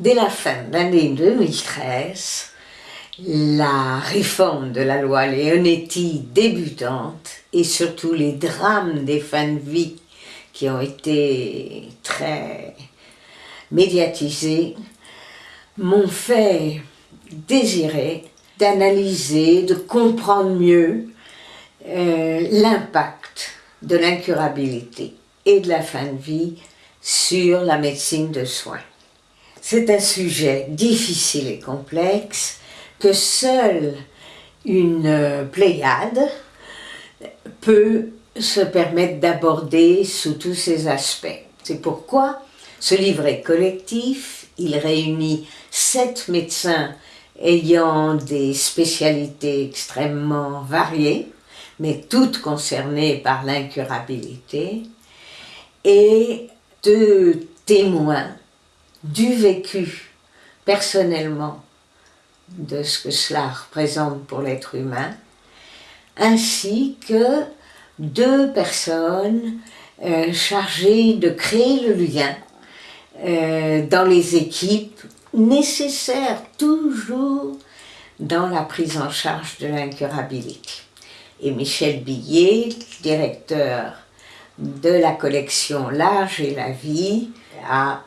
Dès la fin de l'année 2013, la réforme de la loi Leonetti débutante et surtout les drames des fins de vie qui ont été très médiatisés m'ont fait désirer d'analyser, de comprendre mieux euh, l'impact de l'incurabilité et de la fin de vie sur la médecine de soins. C'est un sujet difficile et complexe que seule une pléiade peut se permettre d'aborder sous tous ses aspects. C'est pourquoi ce livre est collectif, il réunit sept médecins ayant des spécialités extrêmement variées, mais toutes concernées par l'incurabilité, et deux témoins du vécu personnellement de ce que cela représente pour l'être humain, ainsi que deux personnes euh, chargées de créer le lien euh, dans les équipes nécessaires toujours dans la prise en charge de l'incurabilité. Et Michel Billet, directeur de la collection L'âge et la vie, a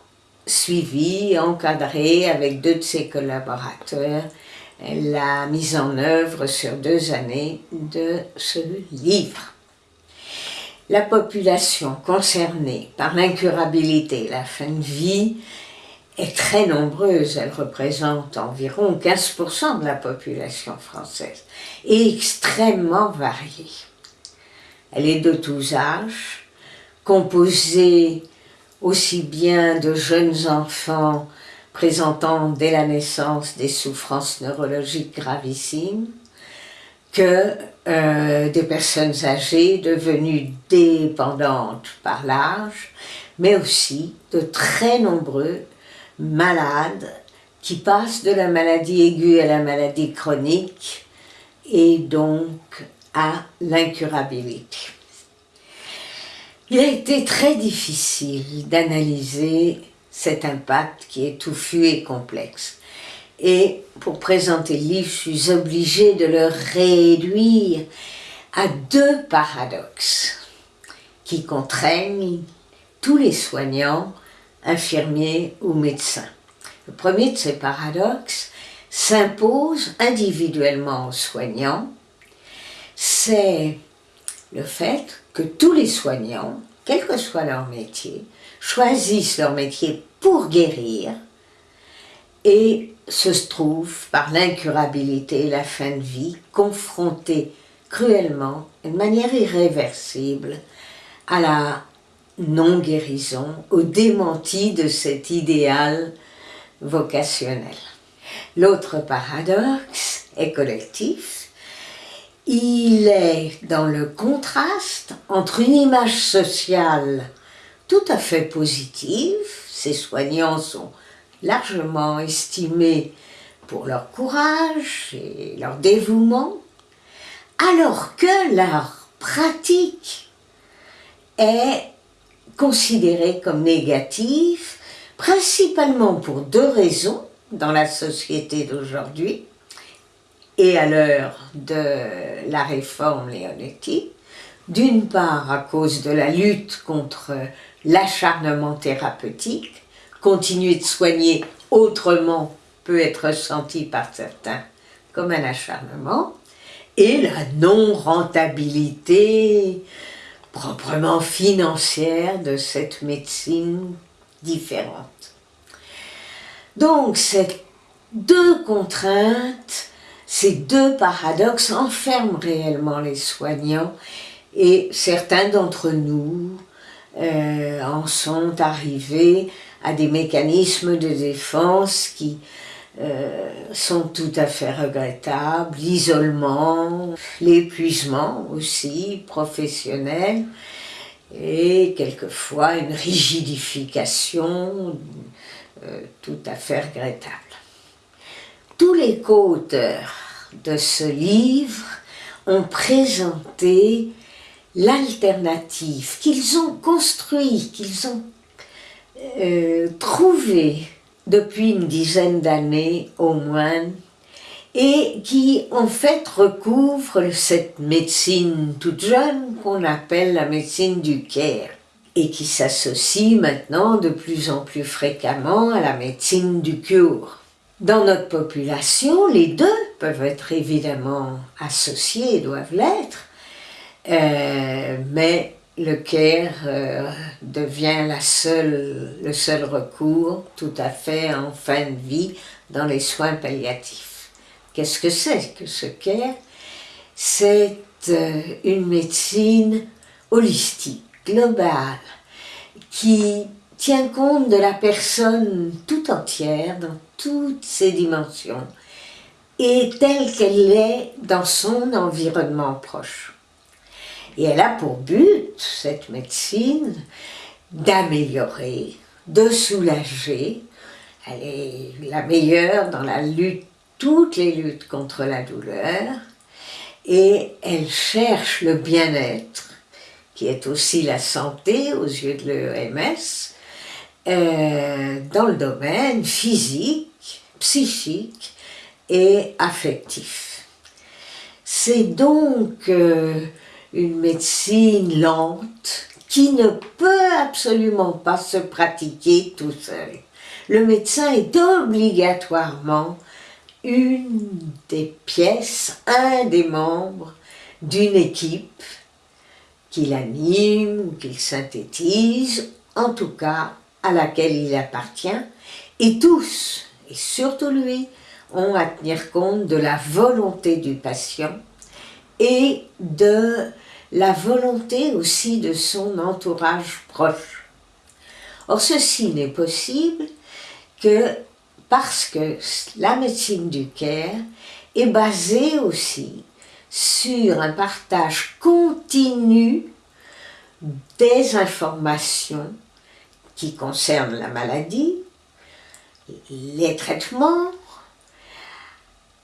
suivi, encadré avec deux de ses collaborateurs la mise en œuvre sur deux années de ce livre. La population concernée par l'incurabilité, la fin de vie, est très nombreuse. Elle représente environ 15% de la population française et extrêmement variée. Elle est de tous âges, composée aussi bien de jeunes enfants présentant dès la naissance des souffrances neurologiques gravissimes, que euh, des personnes âgées devenues dépendantes par l'âge, mais aussi de très nombreux malades qui passent de la maladie aiguë à la maladie chronique et donc à l'incurabilité. Il a été très difficile d'analyser cet impact qui est touffu et complexe. Et pour présenter le livre, je suis obligée de le réduire à deux paradoxes qui contraignent tous les soignants, infirmiers ou médecins. Le premier de ces paradoxes s'impose individuellement aux soignants, c'est le fait que tous les soignants, quel que soit leur métier, choisissent leur métier pour guérir et se trouvent par l'incurabilité et la fin de vie confrontés cruellement, de manière irréversible, à la non-guérison, au démenti de cet idéal vocationnel. L'autre paradoxe est collectif. Il est dans le contraste entre une image sociale tout à fait positive, ces soignants sont largement estimés pour leur courage et leur dévouement, alors que leur pratique est considérée comme négative, principalement pour deux raisons dans la société d'aujourd'hui et à l'heure de la réforme léonétique. D'une part à cause de la lutte contre l'acharnement thérapeutique, continuer de soigner autrement peut être senti par certains comme un acharnement, et la non-rentabilité proprement financière de cette médecine différente. Donc ces deux contraintes, ces deux paradoxes enferment réellement les soignants et certains d'entre nous euh, en sont arrivés à des mécanismes de défense qui euh, sont tout à fait regrettables, l'isolement, l'épuisement aussi professionnel et quelquefois une rigidification euh, tout à fait regrettable. Tous les co-auteurs de ce livre ont présenté l'alternative qu'ils ont construit, qu'ils ont euh, trouvé depuis une dizaine d'années au moins et qui en fait recouvre cette médecine toute jeune qu'on appelle la médecine du care et qui s'associe maintenant de plus en plus fréquemment à la médecine du cure. Dans notre population, les deux peuvent être évidemment associés, doivent l'être, euh, mais le care euh, devient la seule, le seul recours tout à fait en fin de vie dans les soins palliatifs. Qu'est-ce que c'est que ce care C'est euh, une médecine holistique, globale, qui tient compte de la personne tout entière, dans toutes ses dimensions, et telle qu'elle est dans son environnement proche. Et elle a pour but, cette médecine, d'améliorer, de soulager. Elle est la meilleure dans la lutte, toutes les luttes contre la douleur. Et elle cherche le bien-être, qui est aussi la santé aux yeux de l'EMS, euh, dans le domaine physique, psychique et affectif. C'est donc euh, une médecine lente qui ne peut absolument pas se pratiquer tout seul. Le médecin est obligatoirement une des pièces, un des membres d'une équipe qu'il anime, qu'il synthétise, en tout cas à laquelle il appartient, et tous, et surtout lui, ont à tenir compte de la volonté du patient et de la volonté aussi de son entourage proche. Or, ceci n'est possible que parce que la médecine du care est basée aussi sur un partage continu des informations qui concernent la maladie, les traitements,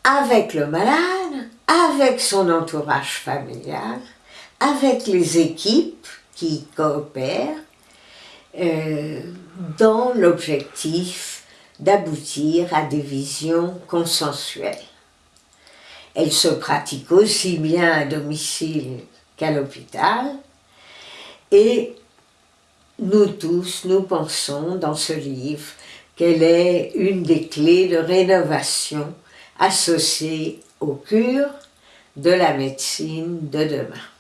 avec le malade, avec son entourage familial, avec les équipes qui coopèrent euh, dans l'objectif d'aboutir à des visions consensuelles. Elle se pratique aussi bien à domicile qu'à l'hôpital et nous tous, nous pensons dans ce livre qu'elle est une des clés de rénovation associée aux cures de la médecine de demain.